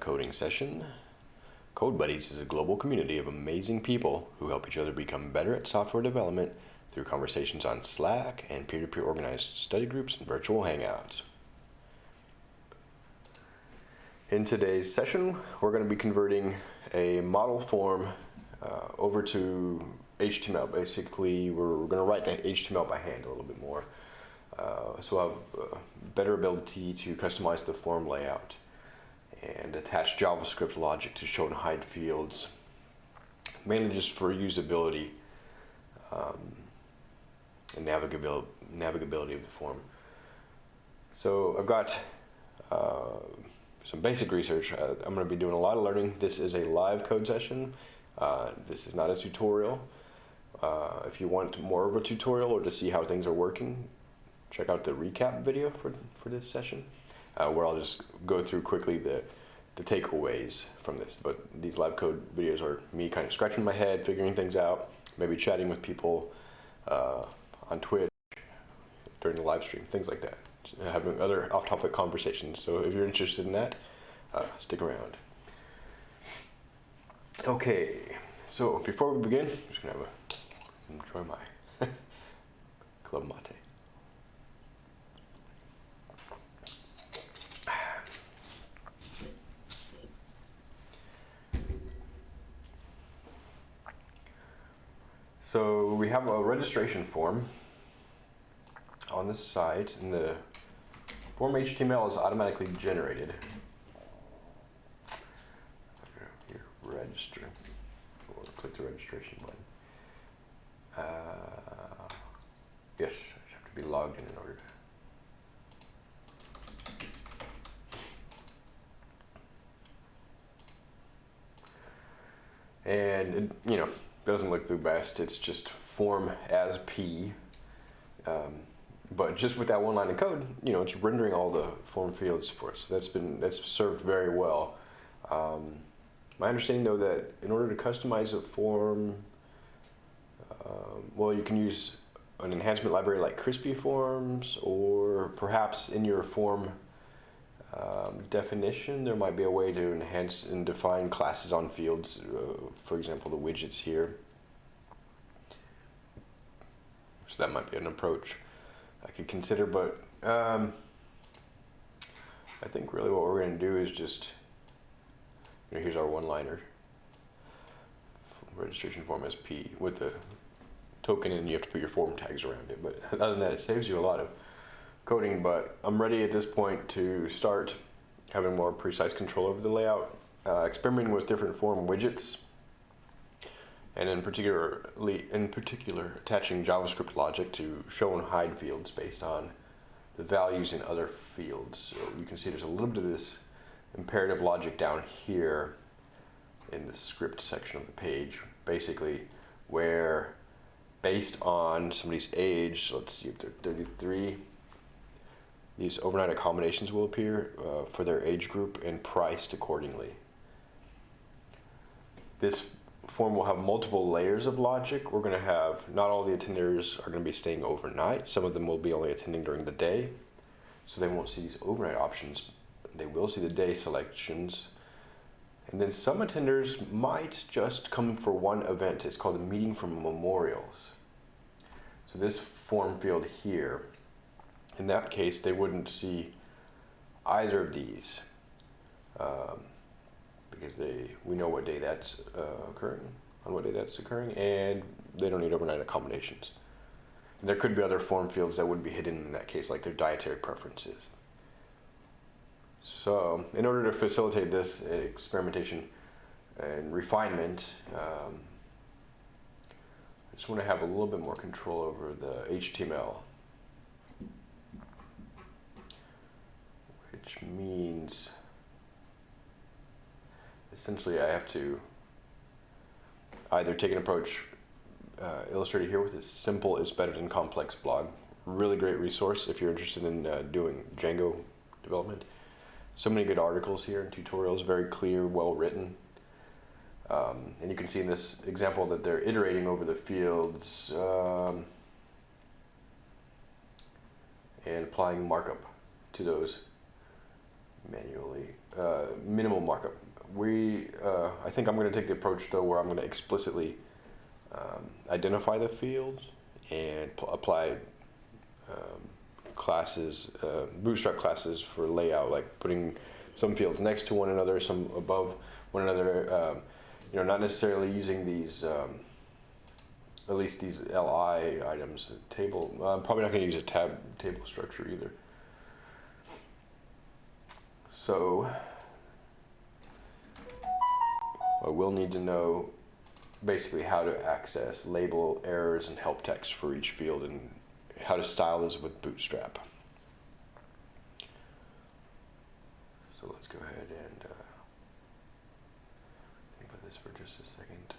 coding session. Code Buddies is a global community of amazing people who help each other become better at software development through conversations on Slack and peer-to-peer organized study groups and virtual hangouts. In today's session, we're going to be converting a model form uh, over to HTML. Basically, we're, we're going to write the HTML by hand a little bit more. Uh, so we'll have uh, better ability to customize the form layout and attach JavaScript logic to show and hide fields, mainly just for usability um, and navigability, navigability of the form. So I've got uh, some basic research. Uh, I'm going to be doing a lot of learning. This is a live code session. Uh, this is not a tutorial. Uh, if you want more of a tutorial or to see how things are working, check out the recap video for, for this session, uh, where I'll just go through quickly the, the takeaways from this. But these live code videos are me kind of scratching my head, figuring things out, maybe chatting with people uh, on Twitch during the live stream, things like that. Having other off-topic conversations. So if you're interested in that, uh, stick around. Okay, so before we begin, I'm just gonna have a, enjoy my club mate. So we have a registration form on this site, and the form HTML is automatically generated. Here, register. We'll click the registration button. Uh, yes, I have to be logged in in order to. And, it, you know, doesn't look the best. It's just form as P. Um, but just with that one line of code, you know, it's rendering all the form fields for us. That's been that's served very well. Um, my understanding, though, that in order to customize a form, um, well, you can use an enhancement library like Crispy Forms, or perhaps in your form um, definition, there might be a way to enhance and define classes on fields, uh, for example, the widgets here. So that might be an approach I could consider, but um, I think really what we're going to do is just, you know, here's our one-liner. Registration form as P with the token and you have to put your form tags around it. But other than that, it saves you a lot of coding, but I'm ready at this point to start having more precise control over the layout, uh, experimenting with different form widgets, and in particularly, in particular, attaching JavaScript logic to show and hide fields based on the values in other fields. So you can see there's a little bit of this imperative logic down here in the script section of the page, basically where based on somebody's age, so let's see if they're 33, these overnight accommodations will appear uh, for their age group and priced accordingly. This form will have multiple layers of logic. We're going to have, not all the attenders are going to be staying overnight. Some of them will be only attending during the day. So they won't see these overnight options. They will see the day selections. And then some attenders might just come for one event. It's called a meeting for memorials. So this form field here in that case, they wouldn't see either of these um, because they we know what day that's uh, occurring, on what day that's occurring, and they don't need overnight accommodations. And there could be other form fields that would be hidden in that case, like their dietary preferences. So, in order to facilitate this experimentation and refinement, um, I just want to have a little bit more control over the HTML which means essentially I have to either take an approach uh, illustrated here with a simple is better than complex blog. Really great resource if you're interested in uh, doing Django development. So many good articles here and tutorials, very clear, well written. Um, and you can see in this example that they're iterating over the fields um, and applying markup to those manually. Uh, minimal markup. We, uh, I think I'm going to take the approach though where I'm going to explicitly um, identify the fields and apply um, classes, uh, bootstrap classes for layout, like putting some fields next to one another, some above one another. Um, you know, not necessarily using these, um, at least these LI items. Table. I'm probably not going to use a tab table structure either. So I will need to know basically how to access label errors and help text for each field and how to style this with Bootstrap. So let's go ahead and uh, think about this for just a second.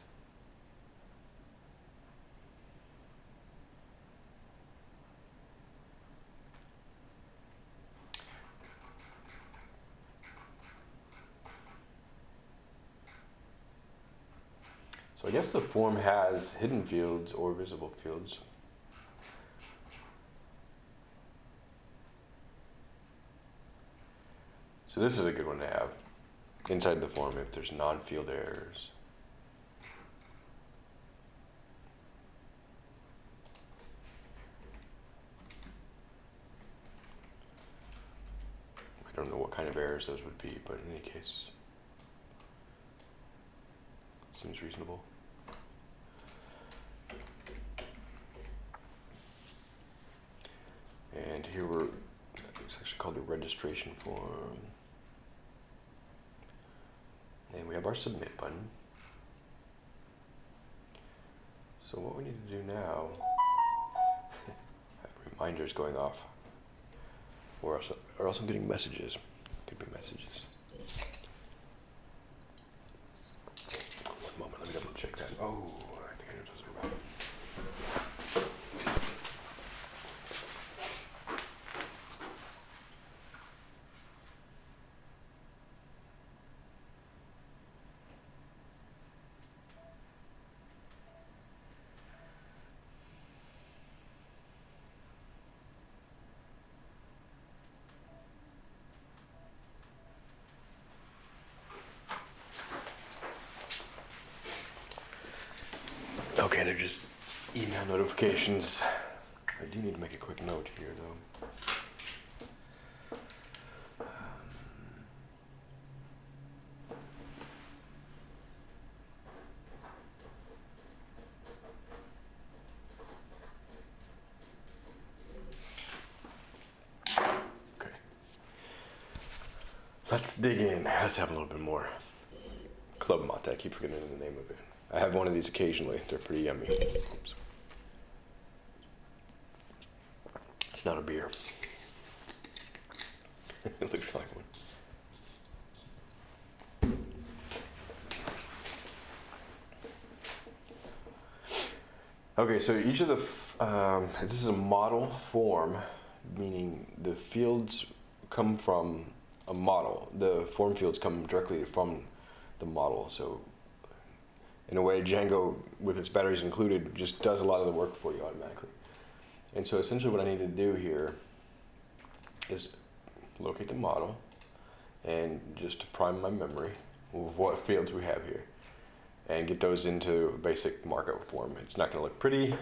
I guess the form has hidden fields or visible fields. So this is a good one to have inside the form if there's non-field errors. I don't know what kind of errors those would be, but in any case, seems reasonable. And here we're, it's actually called the registration form. And we have our submit button. So what we need to do now, have reminders going off, or else, or else I'm getting messages. Could be messages. One moment, let me double check that. Oh, I think I know what those are about. Okay, they're just email notifications. I do need to make a quick note here, though. Let's dig in. Let's have a little bit more. Club Mate, I keep forgetting the name of it. I have one of these occasionally. They're pretty yummy. Oops. It's not a beer. it looks like one. Okay, so each of the, um, this is a model form, meaning the fields come from a model. The form fields come directly from the model. So in a way, Django, with its batteries included, just does a lot of the work for you automatically. And so essentially what I need to do here is locate the model and just to prime my memory of what fields we have here and get those into a basic markup form. It's not going to look pretty.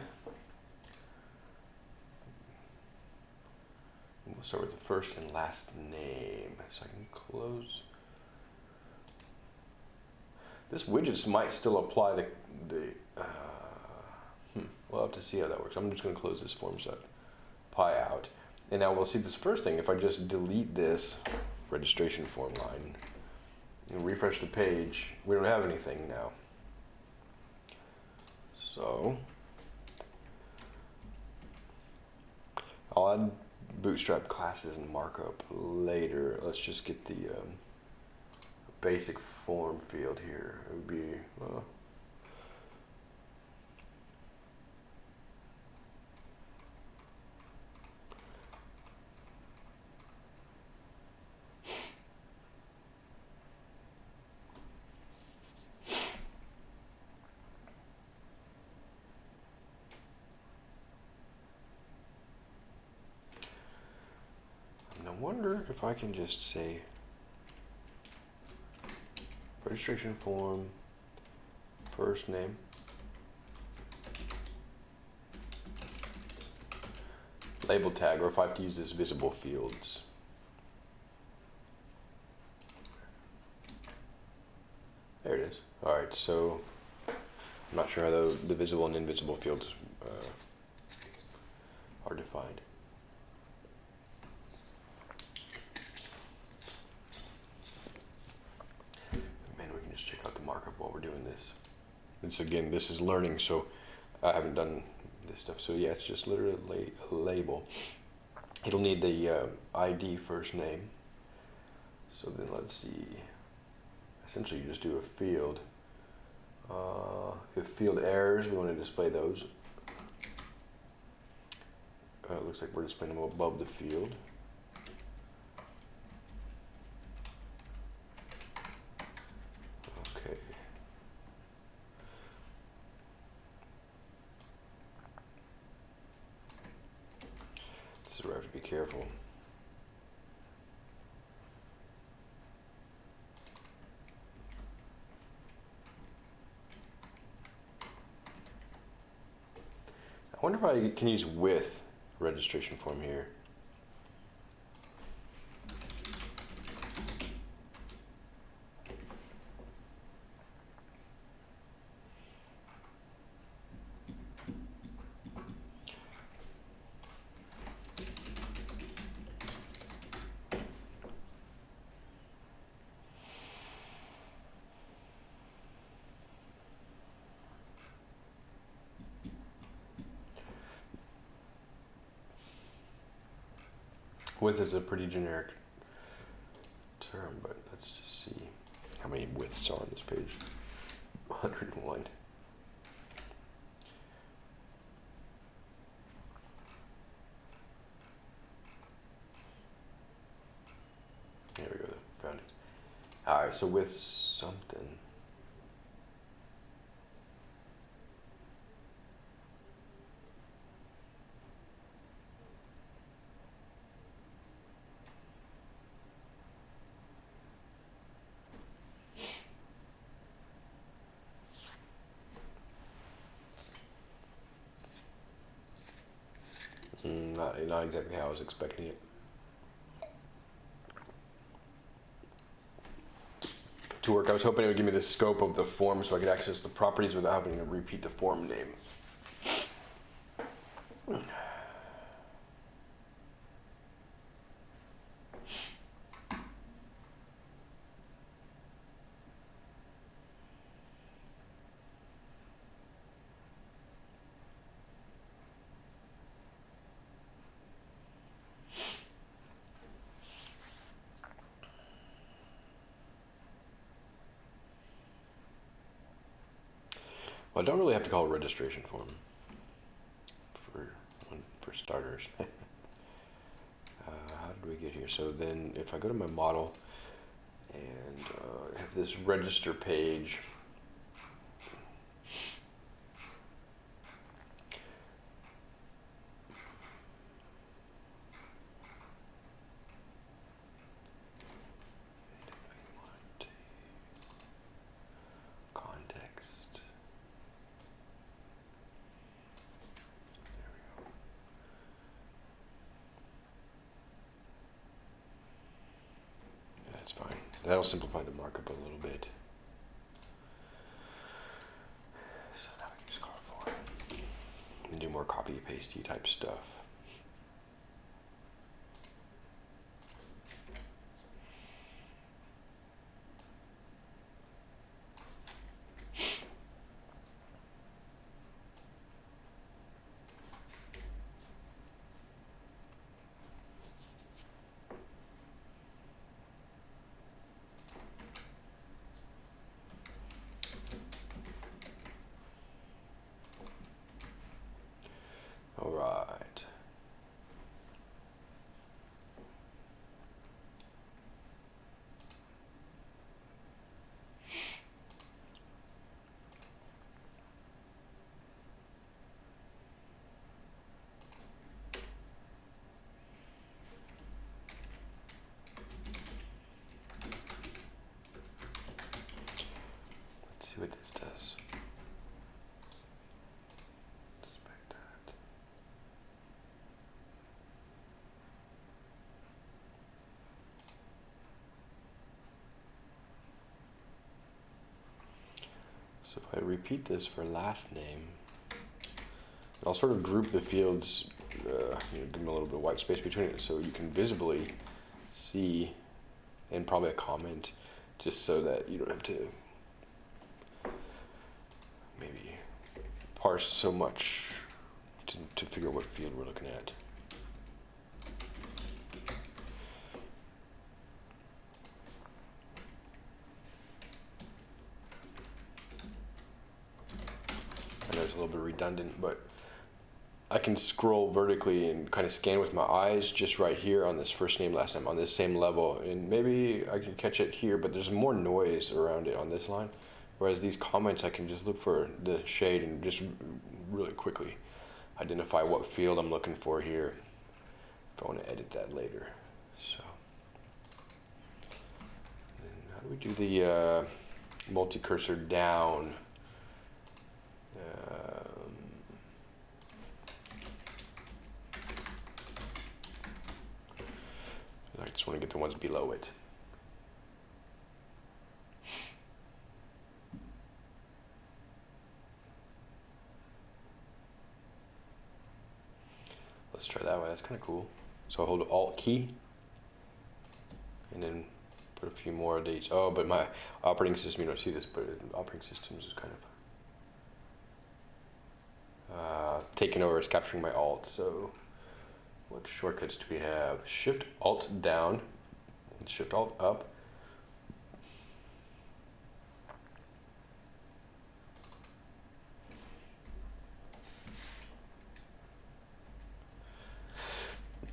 We'll start with the first and last name. So I can close. This widgets might still apply the, the uh, hmm, we'll have to see how that works. I'm just going to close this form set pie out. And now we'll see this first thing. If I just delete this registration form line and refresh the page, we don't have anything now. So I'll add bootstrap classes and markup later. Let's just get the um, basic form field here. It would be, well, I wonder if I can just say registration form, first name. Label tag, or if I have to use this visible fields. There it is. All right, so I'm not sure how the, the visible and invisible fields uh, are defined. Man, we can just check out the markup while we're doing this. This again, this is learning, so I haven't done this stuff. So yeah, it's just literally a label. It'll need the uh, ID first name. So then let's see. Essentially, you just do a field. Uh, if field errors, we want to display those. Uh, it looks like we're displaying them above the field. Okay. This is where I have to be careful. I can use with registration form here. With is a pretty generic term, but let's just see how many widths are on this page. 101. There we go, found it. All right, so with something. Not exactly how I was expecting it. To work, I was hoping it would give me the scope of the form so I could access the properties without having to repeat the form name. I don't really have to call a registration form for for starters. uh, how did we get here? So then, if I go to my model and uh, have this register page. Context. That's fine. That'll simplify the markup a little bit. So now we can scroll forward and do more copy pasty type stuff. All right. see what this does. Inspect that. So if I repeat this for last name, I'll sort of group the fields, uh, you know, give them a little bit of white space between it so you can visibly see, and probably a comment, just so that you don't have to maybe parse so much to, to figure out what field we're looking at. A little bit redundant, but I can scroll vertically and kind of scan with my eyes just right here on this first name, last name, on this same level. And maybe I can catch it here, but there's more noise around it on this line. Whereas these comments, I can just look for the shade and just really quickly identify what field I'm looking for here if I want to edit that later. So, how do we do the uh, multi-cursor down? Um, I just want to get the ones below it. Let's try that way. That's kind of cool. So I hold Alt key and then put a few more of these. Oh, but my operating system, you don't see this, but operating systems is kind of uh, taking over, it's capturing my Alt. So what shortcuts do we have? Shift Alt down and Shift Alt up.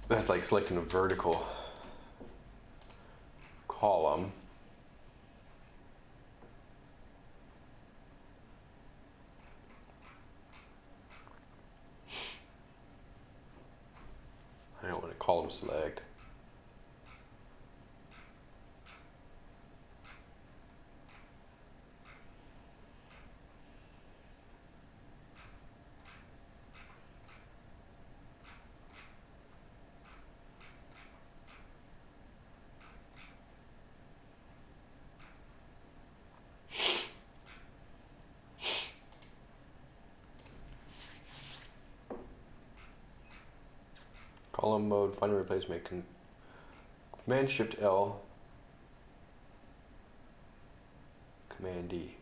That's like selecting a vertical column. I don't want to column select. Column mode, find and replace, make con Command Shift L, Command D,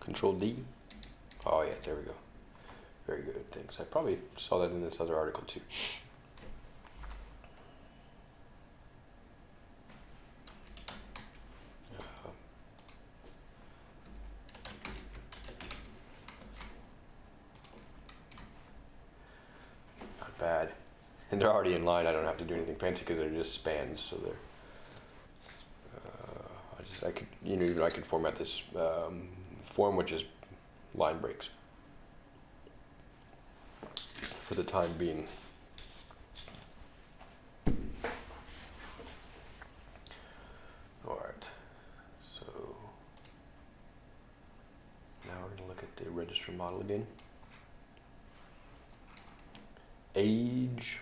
Control D. Oh yeah, there we go. Very good, thanks. I probably saw that in this other article too. Not bad. And they're already in line. I don't have to do anything fancy because they're just spans. So they're. Uh, I just I could you know I could format this um, form which is line breaks for the time being. All right. So now we're going to look at the register model again. Age.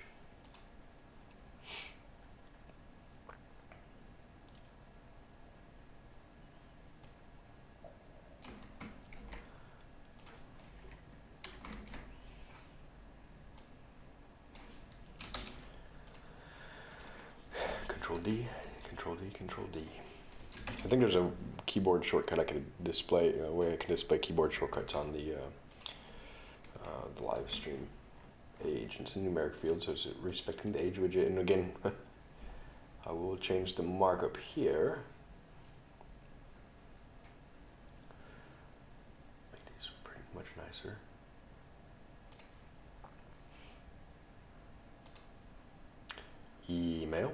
Control D, Control D, Control D. I think there's a keyboard shortcut I can display, a way I can display keyboard shortcuts on the uh, uh, the live stream. Age, it's a numeric field, so it's respecting the age widget. And again, I will change the markup here. Make these pretty much nicer. Email.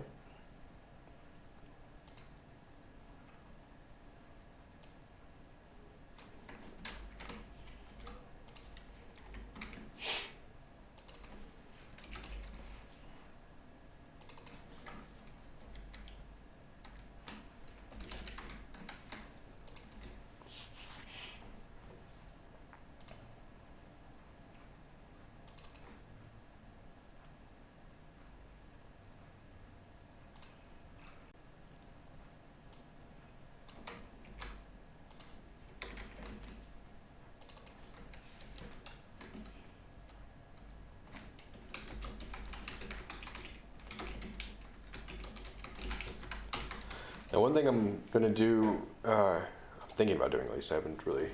Now, one thing I'm going to do, uh, I'm thinking about doing at least, I haven't really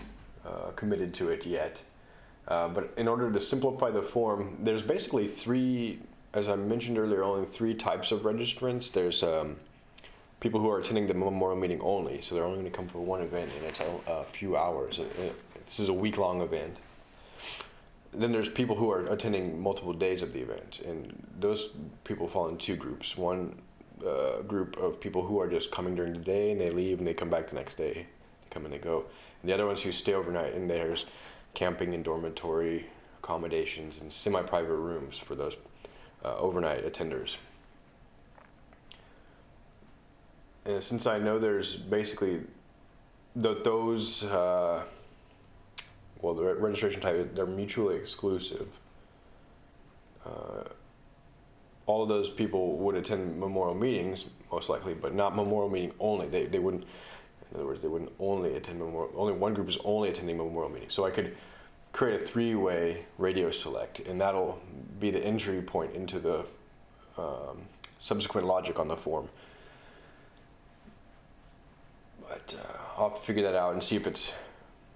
uh, committed to it yet. Uh, but in order to simplify the form, there's basically three, as I mentioned earlier, only three types of registrants. There's um, people who are attending the memorial meeting only, so they're only going to come for one event, and it's a, a few hours. Uh, uh, this is a week-long event. Then there's people who are attending multiple days of the event, and those people fall in two groups. One uh, group of people who are just coming during the day, and they leave, and they come back the next day. They come and they go. And the other ones who stay overnight, and there's camping and dormitory accommodations and semi-private rooms for those uh, overnight attenders. And since I know there's basically the, those, uh, well, the registration type, they're mutually exclusive. Uh, all of those people would attend memorial meetings, most likely, but not memorial meeting only. They, they wouldn't, in other words, they wouldn't only attend memorial, only one group is only attending memorial meetings. So I could create a three-way radio select, and that'll be the entry point into the um, subsequent logic on the form. But uh, I'll figure that out and see if it's,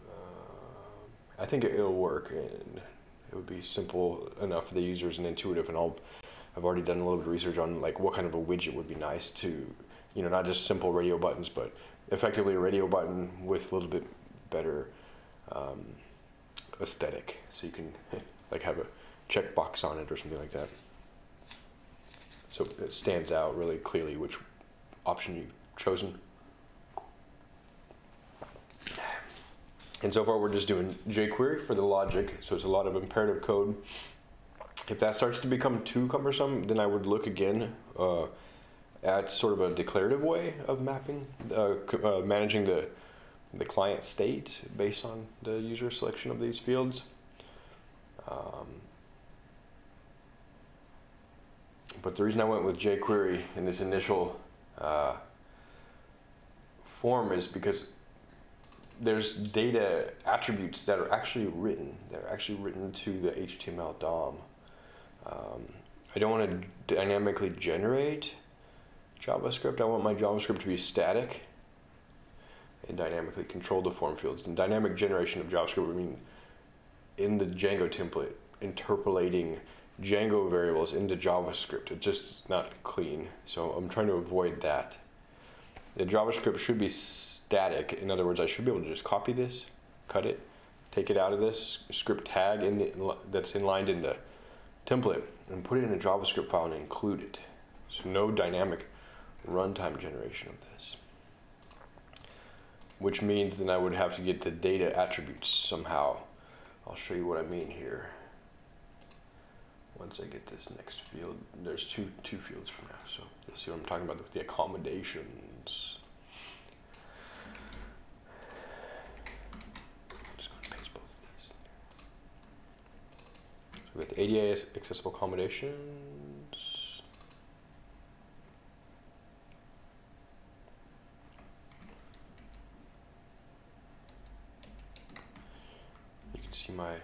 uh, I think it, will work, and it would be simple enough for the users and intuitive, and I'll, I've already done a little bit of research on like what kind of a widget would be nice to, you know, not just simple radio buttons, but effectively a radio button with a little bit better um, aesthetic. So you can like have a checkbox on it or something like that. So it stands out really clearly which option you've chosen. And so far we're just doing jQuery for the logic, so it's a lot of imperative code. If that starts to become too cumbersome, then I would look again uh, at sort of a declarative way of mapping, uh, uh, managing the the client state based on the user selection of these fields. Um, but the reason I went with jQuery in this initial uh, form is because there's data attributes that are actually written. They're actually written to the HTML DOM. Um, I don't want to dynamically generate JavaScript. I want my JavaScript to be static and dynamically control the form fields. And dynamic generation of JavaScript would mean in the Django template, interpolating Django variables into JavaScript. It's just not clean. So I'm trying to avoid that. The JavaScript should be static. In other words, I should be able to just copy this, cut it, take it out of this script tag in the, that's inlined in the template, and put it in a JavaScript file and include it. So no dynamic runtime generation of this which means then I would have to get the data attributes somehow. I'll show you what I mean here. Once I get this next field, there's two, two fields from now, so you'll see what I'm talking about with the accommodations. just going to paste both of these. We ADA accessible accommodations. You can see my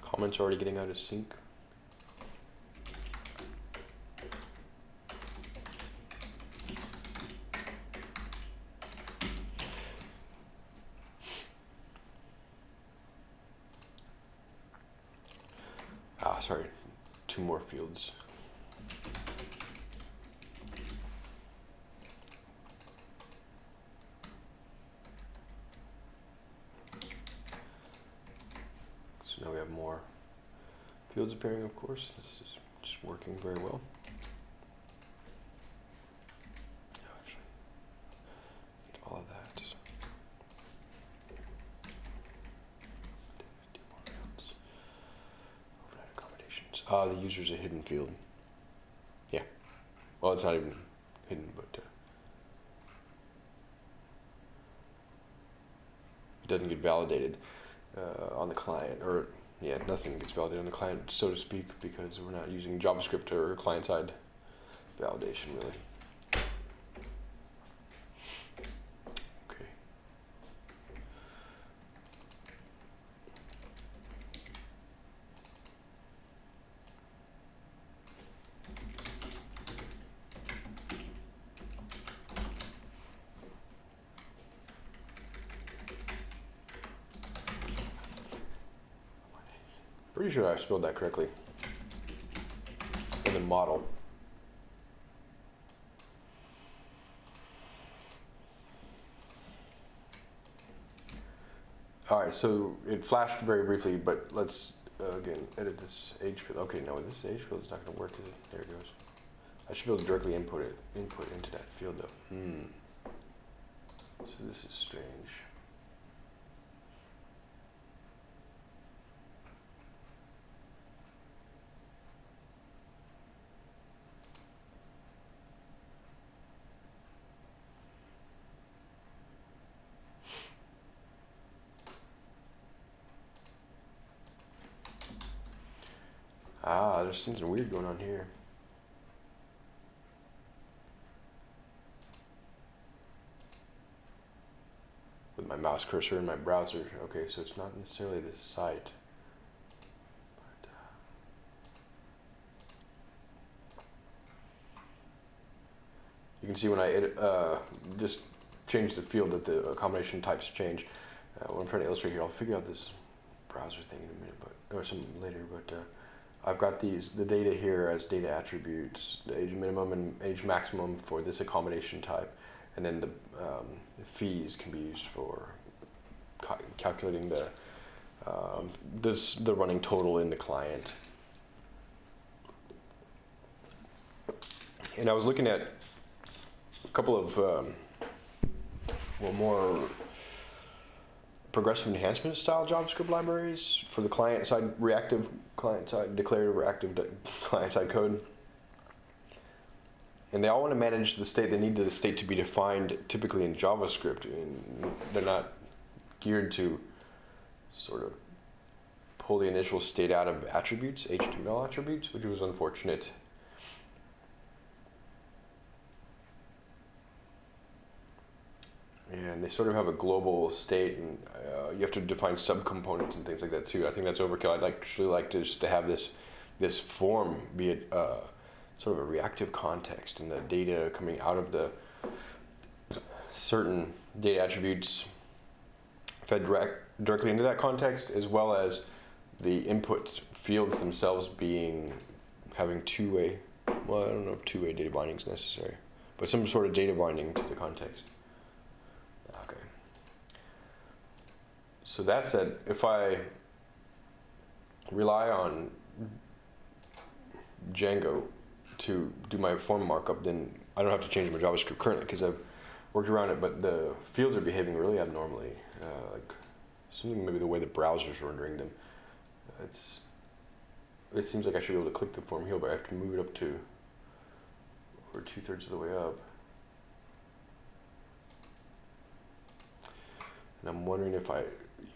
comments already getting out of sync. Ah, sorry, two more fields. fields appearing, of course. This is just working very well. all of that. Overnight Ah, the user's a hidden field. Yeah. Well, it's not even hidden, but uh, it doesn't get validated uh, on the client or yeah, nothing gets validated on the client, so to speak, because we're not using JavaScript or client-side validation, really. I spelled that correctly. In the model. All right, so it flashed very briefly, but let's uh, again edit this age field. Okay, no, this age field is not going to work. It? There it goes. I should be able to directly input it, input into that field though. Hmm. So this is strange. Ah, there's something weird going on here. With my mouse cursor in my browser. Okay, so it's not necessarily this site. Uh, you can see when I uh, just change the field that the combination types change. Uh, what I'm trying to illustrate here, I'll figure out this browser thing in a minute, but or some later. But uh, I've got these the data here as data attributes, the age minimum and age maximum for this accommodation type, and then the, um, the fees can be used for ca calculating the um, this the running total in the client. And I was looking at a couple of um, well more progressive enhancement style JavaScript libraries for the client side reactive client side declarative reactive client side code. And they all want to manage the state. They need the state to be defined typically in JavaScript. And they're not geared to sort of pull the initial state out of attributes, HTML attributes, which was unfortunate. And they sort of have a global state, and uh, you have to define subcomponents and things like that too. I think that's overkill. I'd actually like to just to have this this form be a, uh, sort of a reactive context, and the data coming out of the certain data attributes fed direct, directly into that context, as well as the input fields themselves being having two-way. Well, I don't know if two-way data binding is necessary, but some sort of data binding to the context. Okay. So that said, if I rely on Django to do my form markup, then I don't have to change my JavaScript currently because I've worked around it, but the fields are behaving really abnormally. Uh, like something maybe the way the browser's rendering them. It's it seems like I should be able to click the form here, but I have to move it up to over two thirds of the way up. And I'm wondering if I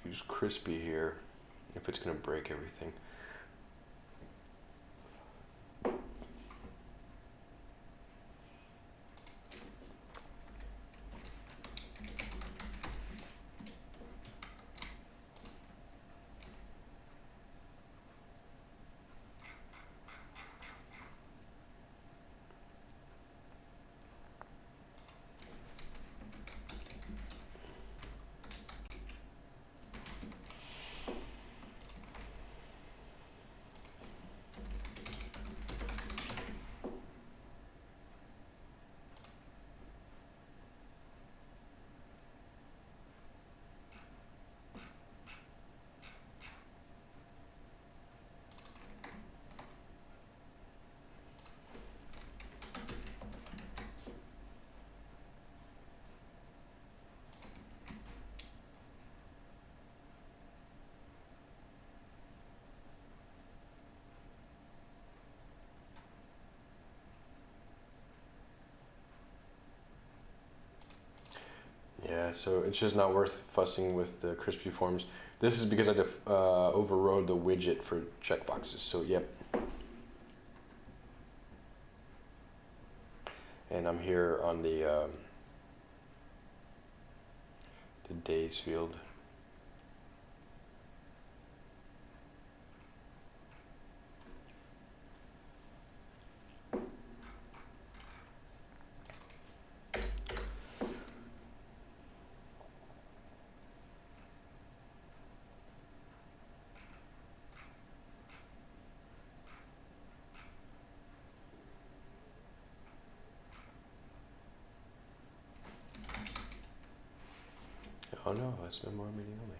use crispy here, if it's going to break everything. Yeah, so it's just not worth fussing with the crispy forms. This is because I uh, overrode the widget for checkboxes, so yep. And I'm here on the, um, the days field. Oh no, meeting only.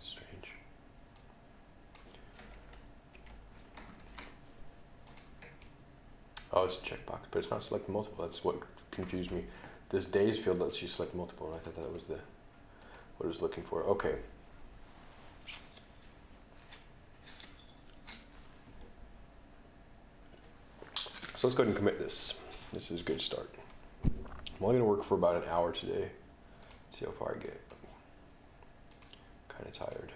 Strange. Oh, it's a checkbox, but it's not select multiple. That's what confused me. This days field lets you select multiple, and I thought that was the what I was looking for. Okay. So let's go ahead and commit this. This is a good start. I'm only going to work for about an hour today. See how far I get. Kind of tired.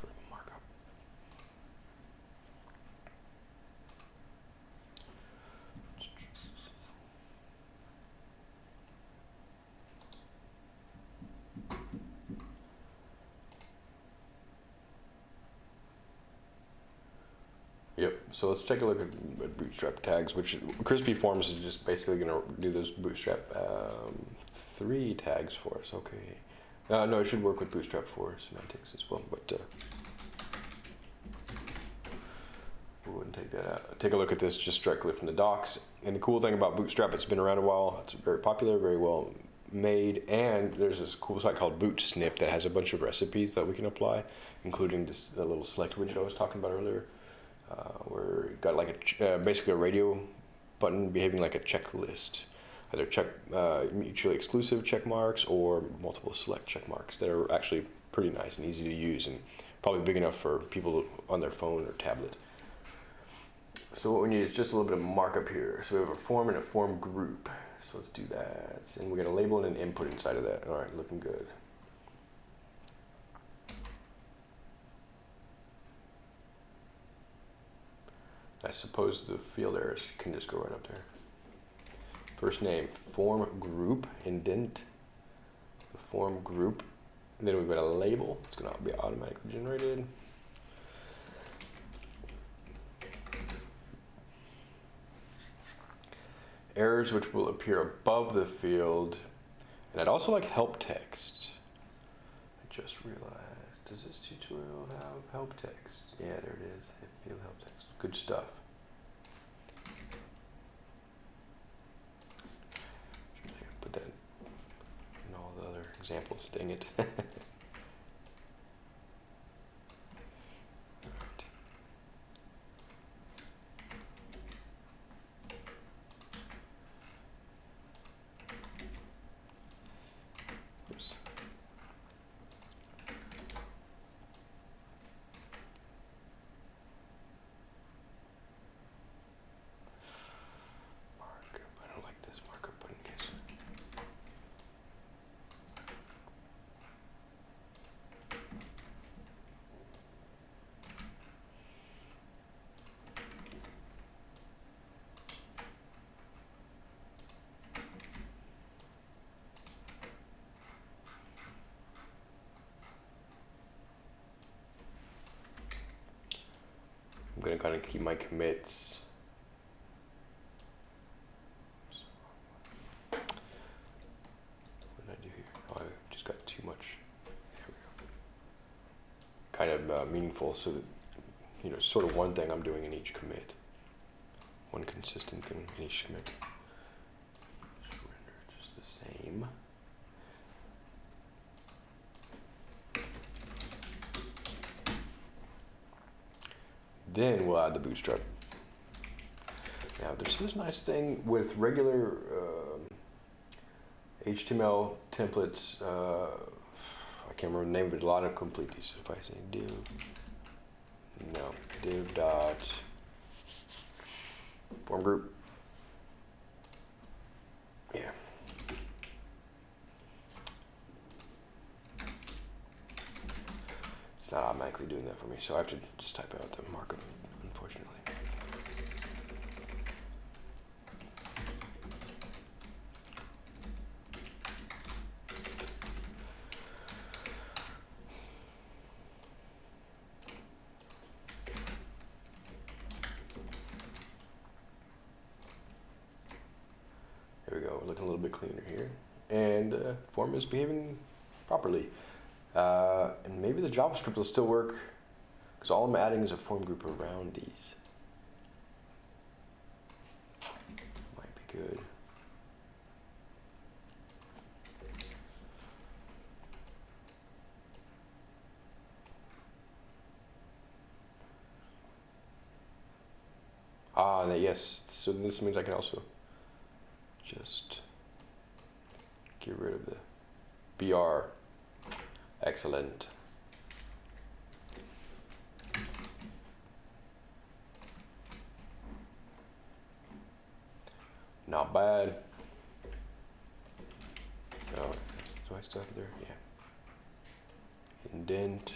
sort of markup. Yep, so let's take a look at, bootstrap tags, which Crispy Forms is just basically going to do those bootstrap um, three tags for us. Okay. Uh, no, it should work with Bootstrap 4 semantics as well, but uh, we wouldn't take that out. Take a look at this just directly from the docs. And the cool thing about Bootstrap, it's been around a while. It's very popular, very well made, and there's this cool site called Bootsnipp that has a bunch of recipes that we can apply, including this the little select widget I was talking about earlier, uh, where got like a uh, basically a radio button behaving like a checklist either check uh, mutually exclusive check marks or multiple select check marks that are actually pretty nice and easy to use and probably big enough for people on their phone or tablet. So what we need is just a little bit of markup here. So we have a form and a form group. So let's do that. And we're gonna label and an input inside of that. All right, looking good. Suppose the field errors can just go right up there. First name, form group, indent, the form group. Then we've got a label. It's going to be automatically generated. Errors which will appear above the field. And I'd also like help text. I just realized, does this tutorial have help text? Yeah, there it is. Field help text. Good stuff. Put that in all the other examples, dang it. Alright. Oops. Markup. I don't like this markup button case. I'm gonna kind of keep my commits. What did I do here? Oh, I just got too much. Kind of uh, meaningful, so that you know, sort of one thing I'm doing in each commit. One consistent thing in each commit. Just render just the same. Then we'll add the bootstrap. Now, there's this nice thing with regular um HTML templates. Uh, I can't remember the name of it. A lot of complete these. If I say div, no, div dot form group. Yeah. It's It's not automatically doing that for me, so I have to just type out the markup, unfortunately. There we go, looking a little bit cleaner here. And uh, form is behaving properly. Uh, and maybe the JavaScript will still work because all I'm adding is a form group around these. Might be good. Ah, yes. So this means I can also just get rid of the BR. Excellent. Not bad. Oh, do I still have there? Yeah. Indent.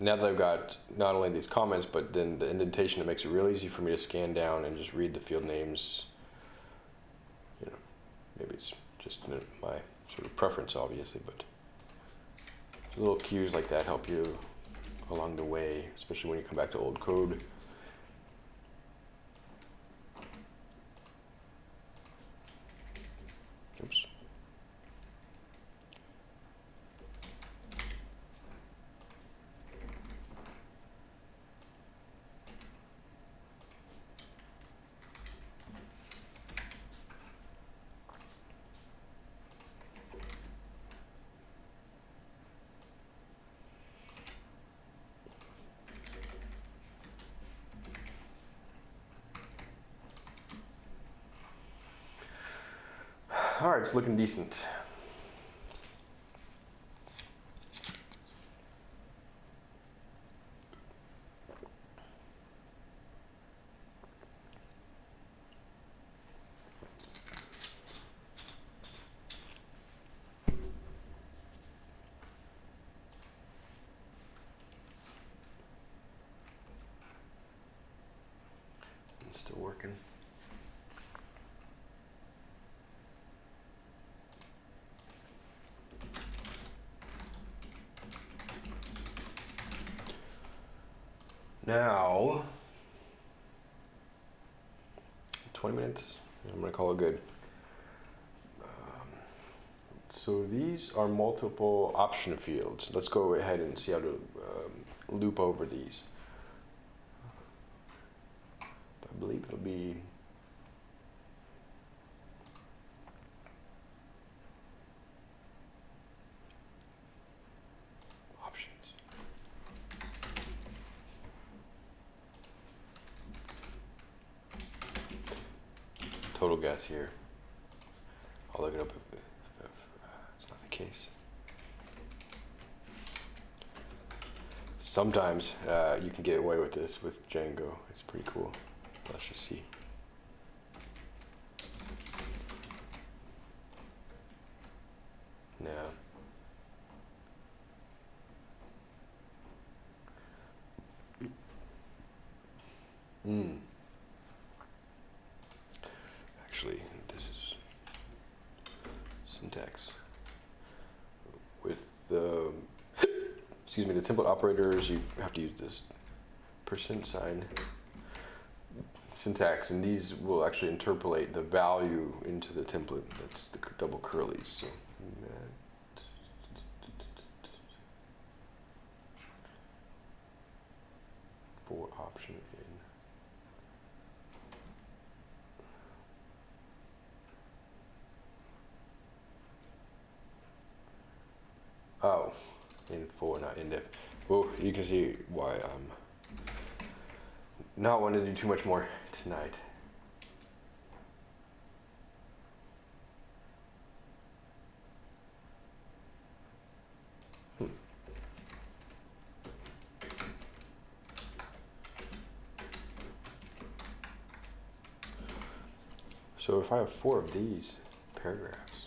Now that I've got not only these comments, but then the indentation, it makes it real easy for me to scan down and just read the field names. You know, maybe it's just my sort of preference, obviously, but little cues like that help you along the way, especially when you come back to old code. Oops. Right, it's looking decent. It's still working. Now, 20 minutes, I'm gonna call it good. Um, so these are multiple option fields. Let's go ahead and see how to um, loop over these. I believe it'll be options. Total guess here. I'll look it up if, if, if uh, it's not the case. Sometimes uh, you can get away with this with Django. It's pretty cool. Let's just see. No. Mm. Actually, this is syntax. With the, excuse me, the template operators, you have to use this percent sign syntax, and these will actually interpolate the value into the template. That's the double curlies. So, can see why I'm not wanting to do too much more tonight. Hmm. So if I have four of these paragraphs,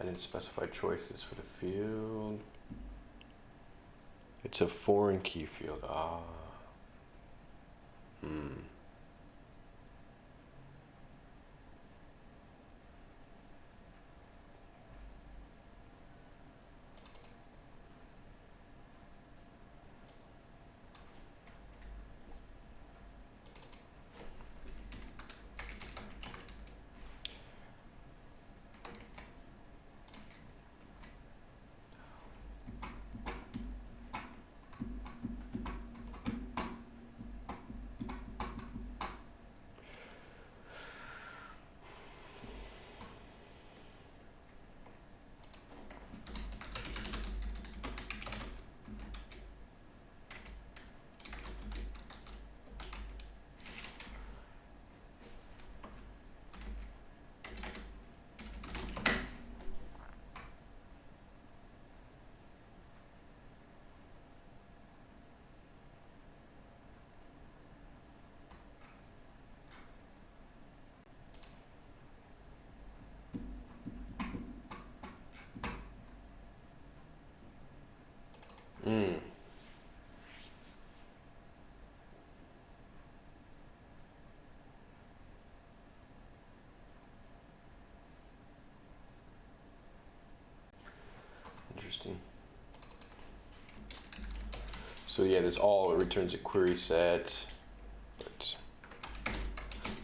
I didn't specify choices for the field. It's a foreign key field. Ah. Hmm. So yeah, this all it returns a query set. But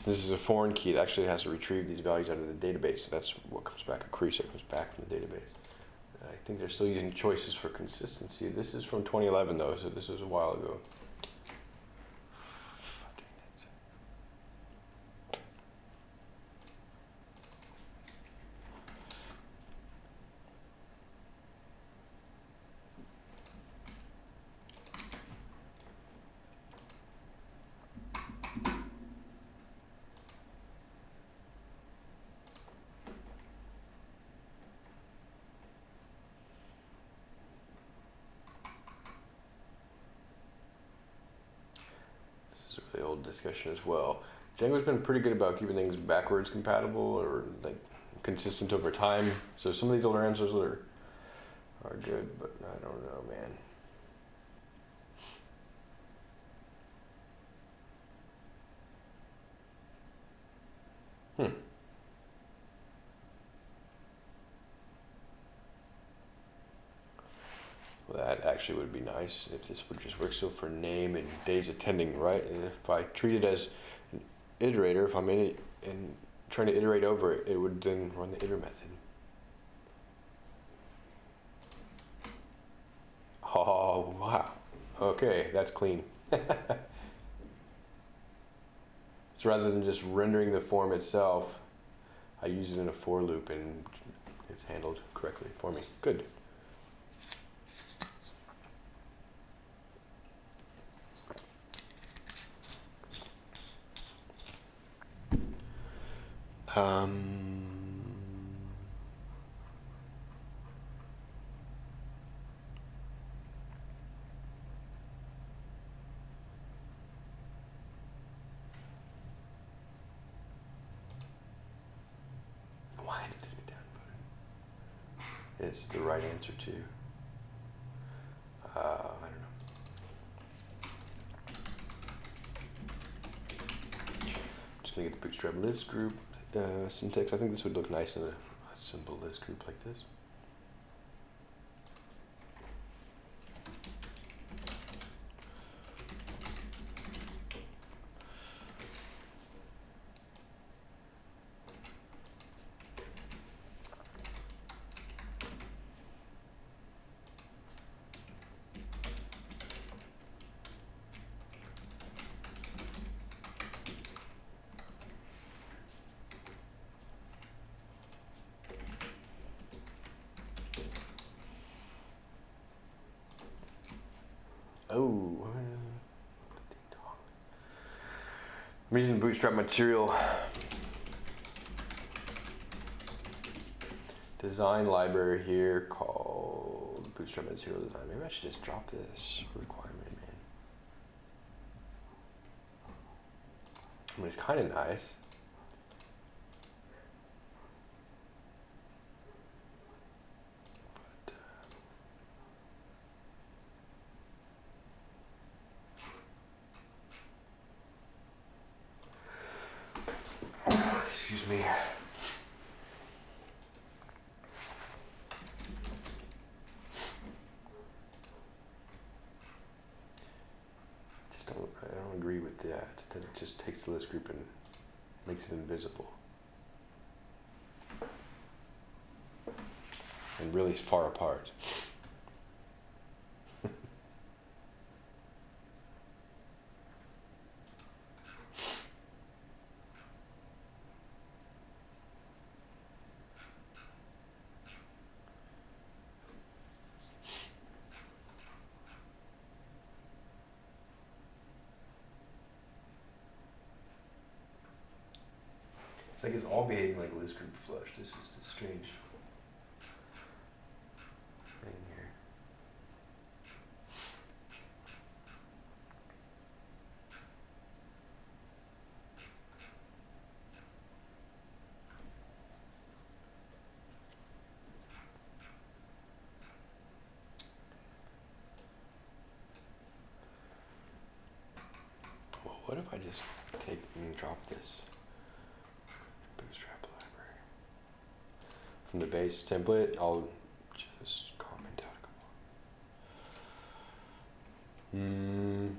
this is a foreign key. It actually has to retrieve these values out of the database. So that's what comes back. A query set comes back from the database. I think they're still using choices for consistency. This is from 2011 though, so this was a while ago. Been pretty good about keeping things backwards compatible or like consistent over time. So some of these older answers are are good, but I don't know, man. Hmm. Well, that actually would be nice if this would just work. So for name and days attending, right? If I treat it as an iterator, if I'm in it and trying to iterate over it, it would then run the iter method. Oh, wow. Okay, that's clean. so rather than just rendering the form itself, I use it in a for loop and it's handled correctly for me. Good. Um, why did this get downvoted? It's the right answer too. Uh, I don't know. Just gonna get the bootstrap list group uh, syntax. I think this would look nice in a, a simple list group like this. Oh. I'm using Bootstrap material design library here called Bootstrap material design. Maybe I should just drop this requirement, man. I mean, it's kind of nice. But, uh, Excuse me. Just don't, I don't agree with that, that it just takes the list group and makes it invisible. And really far apart. It's like it's all behaving like list group flush. This is the strange thing here. Well, what if I just take and drop this Bootstrap library from the template? I'll just comment out a couple. Mm.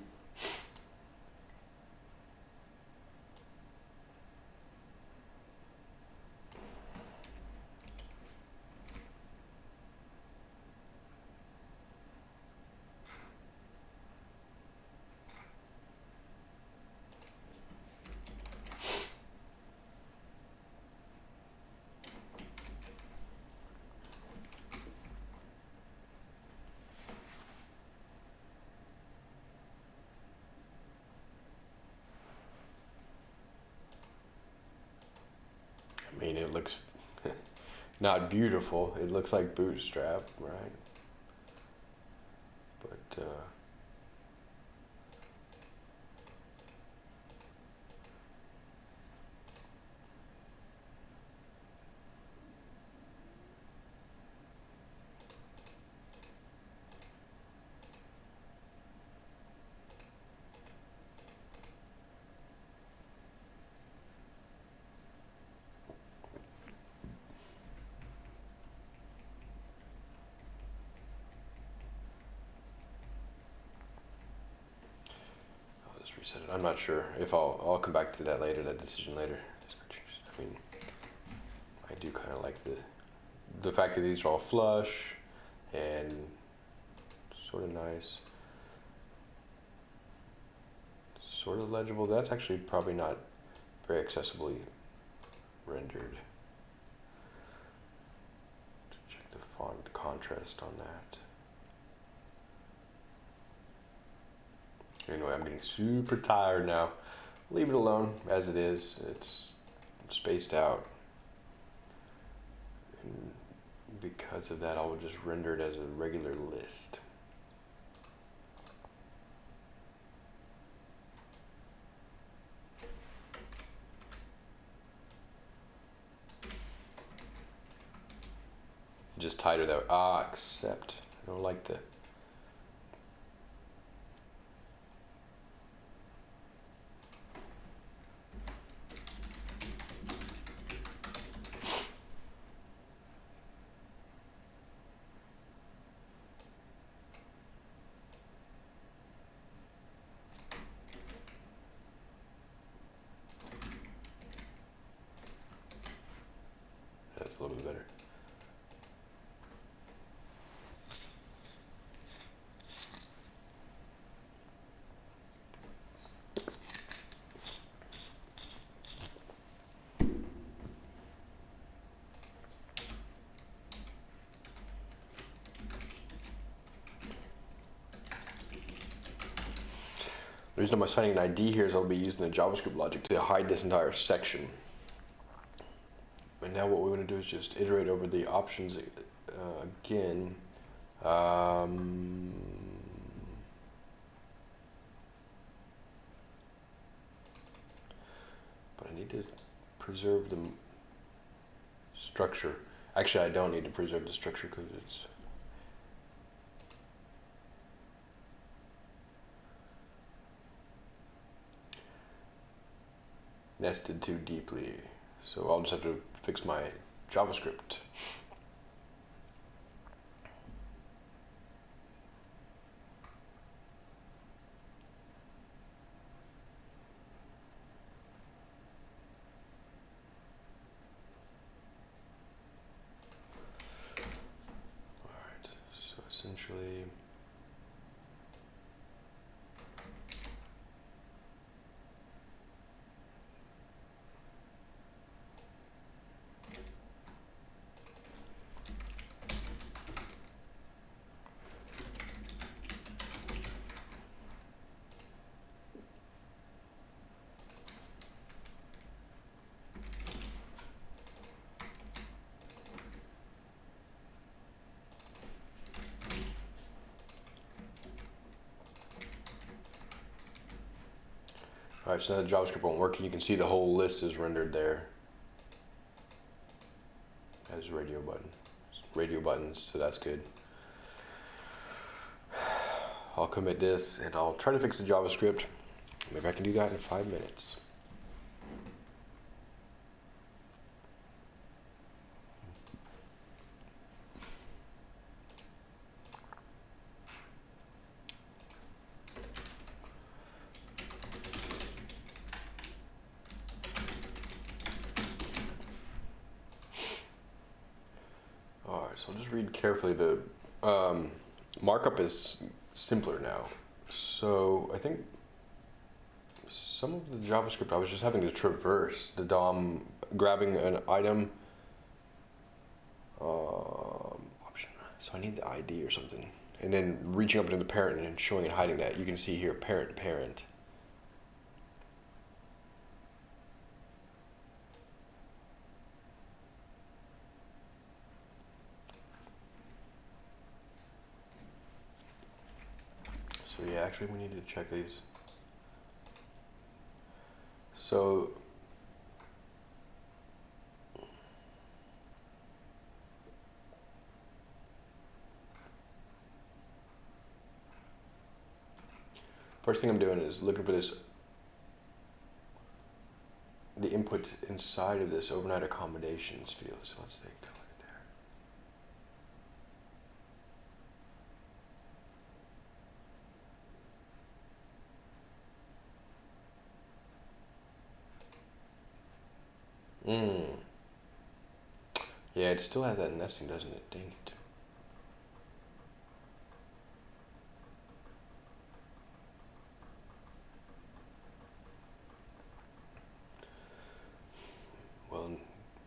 I mean, it looks not beautiful. It looks like Bootstrap, right? But uh, I'll just reset it. I'm not sure if I'll I'll come back to that later. That decision later. I mean, I do kind of like the the fact that these are all flush and sort of nice, sort of legible. That's actually probably not very accessibly rendered. Check the font contrast on that. Anyway, I'm getting super tired now. Leave it alone as it is. It's spaced out. And because of that, I will just render it as a regular list. Just tighter though. ah, accept. I don't like the That's a little bit better. The reason I'm assigning an ID here is I'll be using the JavaScript logic to hide this entire section. And now what we want to do is just iterate over the options uh, again. Um, but I need to preserve the structure. Actually, I don't need to preserve the structure because it's nested too deeply. So I'll just have to fix my JavaScript. All right, so essentially. All right, so now the JavaScript won't work, you can see the whole list is rendered there as radio button, radio buttons, so that's good. I'll commit this, and I'll try to fix the JavaScript. Maybe I can do that in five minutes. All right, so I'll just read carefully. The um, is simpler now. So I think some of the JavaScript I was just having to traverse the DOM, grabbing an item um, option. So I need the ID or something. And then reaching up into the parent and showing and hiding that. You can see here parent, parent. Actually, we need to check these. So, first thing I'm doing is looking for this, the input inside of this overnight accommodations field. So let's take a look at there. Mm. Yeah, it still has that nesting, doesn't it? Dang it. Well,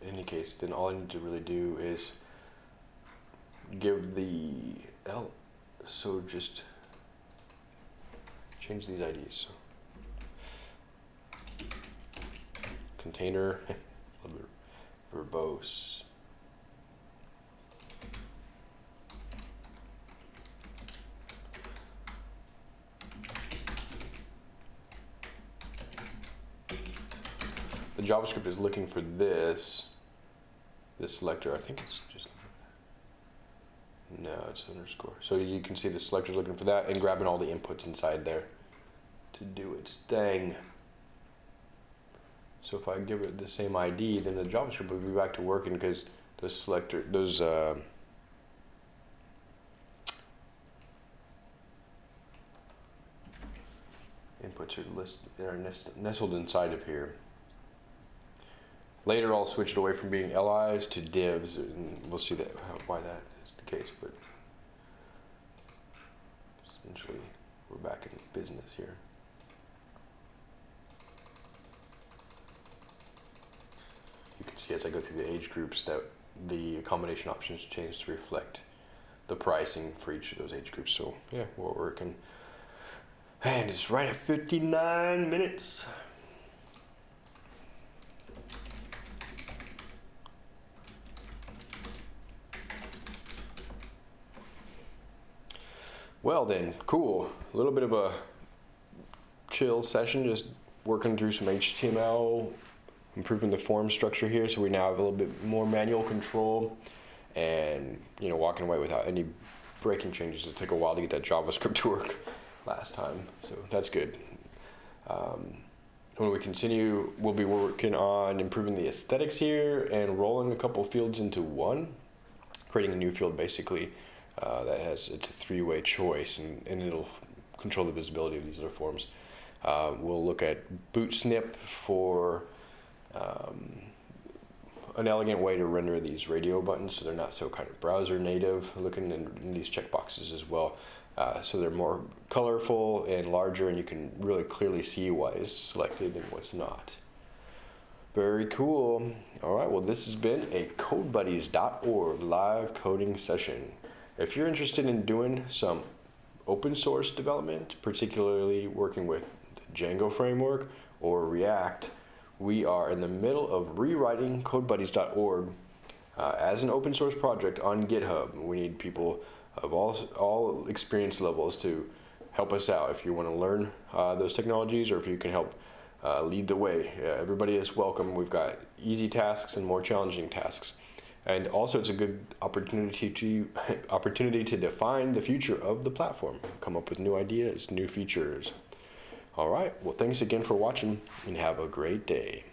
in any case, then all I need to really do is give the L. So just change these IDs. So container. verbose. The JavaScript is looking for this, this selector. I think it's just, no, it's underscore. So you can see the selector is looking for that and grabbing all the inputs inside there to do its thing. So if I give it the same ID, then the JavaScript will be back to working because those selector, those uh, inputs are, list, are nest, nestled inside of here. Later, I'll switch it away from being LIs to divs, and we'll see that why that is the case. But essentially, we're back in business here. As I go through the age groups that the accommodation options change to reflect the pricing for each of those age groups. So yeah, we're working. And it's right at 59 minutes. Well then, cool. A little bit of a chill session, just working through some HTML, improving the form structure here so we now have a little bit more manual control and you know walking away without any breaking changes. It took a while to get that JavaScript to work last time, so that's good. Um, when we continue, we'll be working on improving the aesthetics here and rolling a couple fields into one, creating a new field basically uh, that has it's a three-way choice and, and it'll control the visibility of these other forms. Uh, we'll look at Bootsnipp for um, an elegant way to render these radio buttons so they're not so kind of browser native looking in, in these checkboxes as well. Uh, so they're more colorful and larger and you can really clearly see what is selected and what's not. Very cool. All right, well this has been a CodeBuddies.org live coding session. If you're interested in doing some open source development, particularly working with the Django framework or React, we are in the middle of rewriting CodeBuddies.org uh, as an open source project on GitHub. We need people of all, all experience levels to help us out if you want to learn uh, those technologies or if you can help uh, lead the way. everybody is welcome. We've got easy tasks and more challenging tasks. And also it's a good opportunity to opportunity to define the future of the platform, come up with new ideas, new features. All right. Well, thanks again for watching and have a great day.